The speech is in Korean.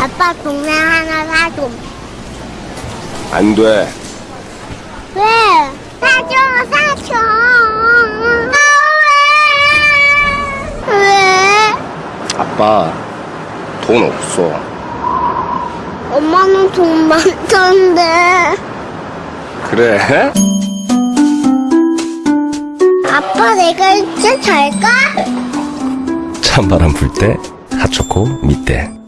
아빠 동네 하나 사줘. 안 돼. 왜? 사줘, 사줘. 아, 왜? 왜? 아빠, 돈 없어. 엄마는 돈 많던데. 그래? 아빠 내가 이제 잘까? 찬바람 불때 핫초코 밑대.